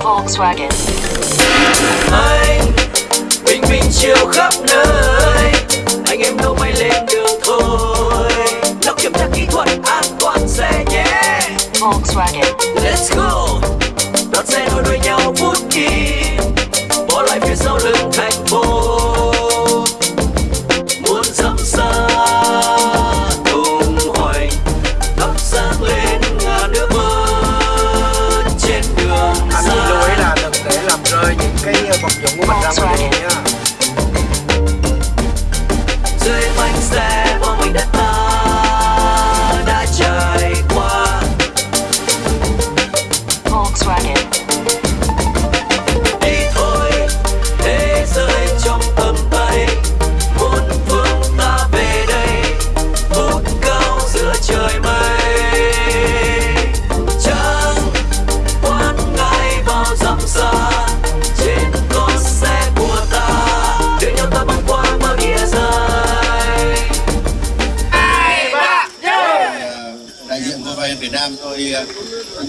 Volkswagen. anh bình minh chiều khắp nơi anh em đâu may lên đường thôi lọc kiểm tra kỹ thuật an toàn xe nhé Volkswagen. Volkswagen.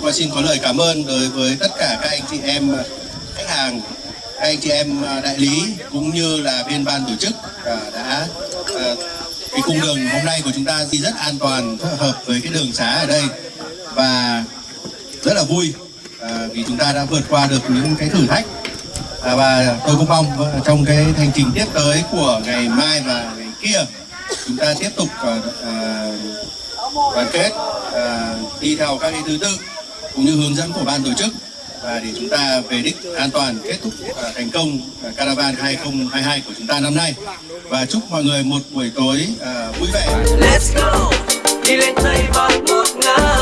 Tôi xin có lời cảm ơn đối với tất cả các anh chị em à, khách hàng, các anh chị em à, đại lý cũng như là bên ban tổ chức à, đã cái cung đường hôm nay của chúng ta thì rất an toàn hợp với cái đường xá ở đây và rất là vui vì chúng ta đã vượt qua được những cái thử thách. Và tôi cũng mong trong cái hành trình tiếp tới của ngày mai và ngày kia, chúng ta tiếp tục đoàn kết ờ, đi theo các cái thứ tự cũng như hướng dẫn của ban tổ chức. Và để chúng ta về đích an toàn kết thúc ờ, thành công ờ, Caravan 2022 của chúng ta năm nay. Và chúc mọi người một buổi tối ờ, vui vẻ. Let's go. Đi lên tây bắc ngàn.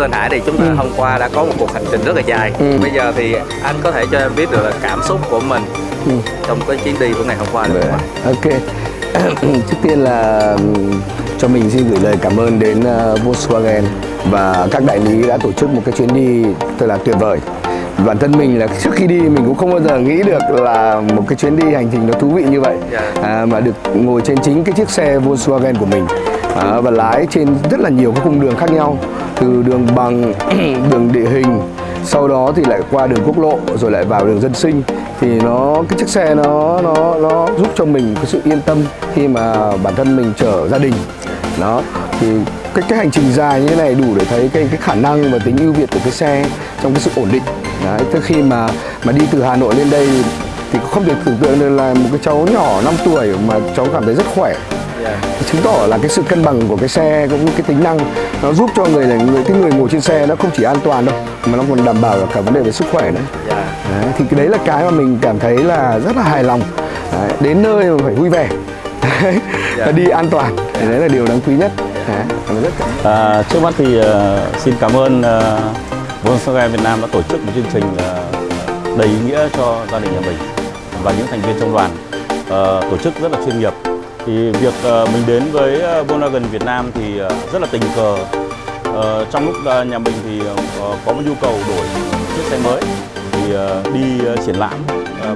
Thưa anh Hải thì chúng ta hôm qua đã có một cuộc hành trình rất là dài Ừ. bây giờ thì anh có thể cho em biết được là cảm xúc của mình Ừ. trong cái chuyến đi của ngày hôm qua được không ạ? Ok. Trước tiên là ừm, cho mình xin gửi lời cảm ơn đến ờ, Volkswagen và các đại lý đã tổ chức một cái chuyến đi thật là tuyệt vời. Bản thân mình là trước khi đi mình cũng không bao giờ nghĩ được là một cái chuyến đi hành trình nó thú vị như vậy Dạ. à, mà được ngồi trên chính cái chiếc xe Volkswagen của mình à, và lái trên rất là nhiều các cung đường khác nhau từ đường bằng đường địa hình sau đó thì lại qua đường quốc lộ rồi lại vào đường dân sinh. Thì nó cái chiếc xe nó nó nó giúp cho mình cái sự yên tâm khi mà bản thân mình chở gia đình. Đó thì cái cái hành trình dài như thế này đủ để thấy cái cái khả năng và tính ưu việt của cái xe trong cái sự ổn định. Đấy Tức khi mà mà đi từ Hà Nội lên đây thì không thể tưởng tượng được là một cái cháu nhỏ 5 tuổi mà cháu cảm thấy rất khỏe chứng tỏ là cái sự cân bằng của cái xe cũng như cái tính năng nó giúp cho người là người cái người ngồi trên xe nó không chỉ an toàn đâu mà nó còn đảm bảo cả vấn đề về sức khỏe nữa. Dạ. đấy, thì cái đấy là cái mà mình cảm thấy là rất là hài lòng. Đấy, đến nơi mà phải vui vẻ. Đấy, và đi an toàn. Thì đấy là điều đáng quý nhất. Đấy, rất cảm À, trước mắt thì ờ, xin cảm ơn uh, Volkswagen Việt Nam đã tổ chức một chương trình ờ, đầy ý nghĩa cho gia đình nhà mình và những thành viên trong đoàn. Ờ, tổ chức rất là chuyên nghiệp. Thì việc ờ, mình đến với ờ, Volkswagen Việt Nam thì ờ, rất là tình cờ. Trong lúc nhà mình thì có một nhu cầu đổi chiếc xe mới thì đi triển lãm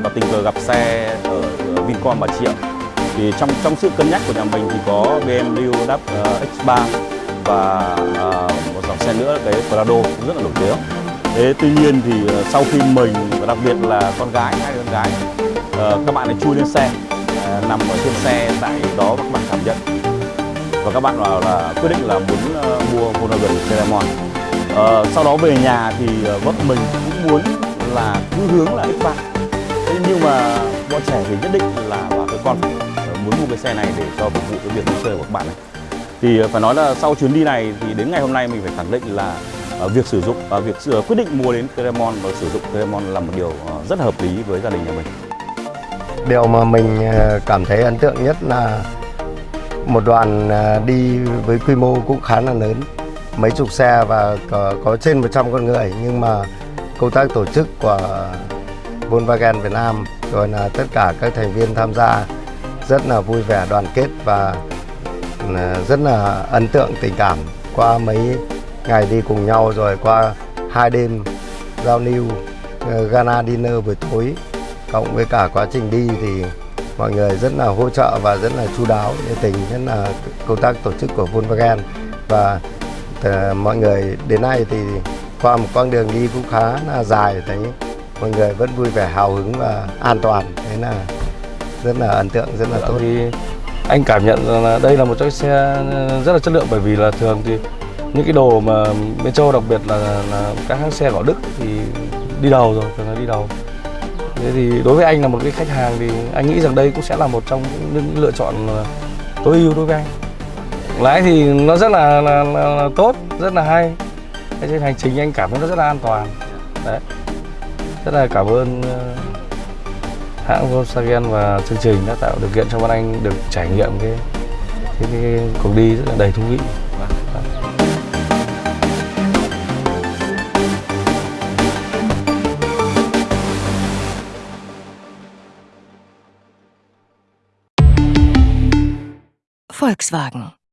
và tình cờ gặp xe ở Vincom Bà Triệu thì trong trong sự cân nhắc của nhà mình thì có BMW Dub X3 và một dòng xe nữa, cái Prado cũng rất là nổi tiếng. Thế tuy nhiên thì sau khi mình và đặc biệt là con gái, hai con gái các bạn ấy chui lên xe nằm ở trên xe tại đó các bạn cảm nhận. Và các bạn bảo là quyết định là muốn ờ, mua Volkswagen Cremon Ờ, sau đó về nhà thì ờ, vợ mình cũng muốn là cứ hướng là X3 thế nhưng mà bọn trẻ thì nhất định là bảo cái con phải ờ, muốn mua cái xe này để cho phục vụ cái việc đi chơi của các bạn này thì ờ, phải nói là sau chuyến đi này thì đến ngày hôm nay mình phải khẳng định là việc sử dụng và việc quyết định mua đến Cremon và sử dụng Cremon là một điều rất hợp lý với gia đình nhà mình. Điều mà mình ờ, cảm thấy ấn tượng nhất là một đoàn ờ, đi với quy mô cũng khá là lớn. Mấy chục xe và có, có trên 100 con người nhưng mà công tác tổ chức của Volkswagen Việt Nam rồi là tất cả các thành viên tham gia rất là vui vẻ đoàn kết và ờ, rất là ấn tượng tình cảm qua mấy ngày đi cùng nhau rồi qua hai đêm giao lưu Ghana gala dinner buổi tối cộng với cả quá trình đi thì mọi người rất là hỗ trợ và rất là chu đáo nhiệt tình nhất là công tác tổ chức của Volkswagen. Và ờ, mọi người đến nay thì qua một quãng đường đi cũng khá là dài thấy mọi người vẫn vui vẻ hào hứng và an toàn. Thế là rất là ấn tượng rất là tốt. thì anh cảm nhận rằng là đây là một chiếc xe rất là chất lượng bởi vì là thường thì những cái đồ mà bên châu đặc biệt là, là các hãng xe của Đức thì đi đầu rồi thường là đi đầu thế thì đối với anh là một cái khách hàng thì anh nghĩ rằng đây cũng sẽ là một trong những lựa chọn ờ, tối ưu đối với anh. Lái thì nó rất là, là, là, là tốt rất là hay. Cái trên hành trình anh cảm thấy nó rất là an toàn. Đấy. Rất là cảm ơn ờ, hãng Volkswagen và chương trình đã tạo điều kiện cho bọn anh được trải nghiệm cái cái, cái cuộc đi rất là đầy thú vị. Volkswagen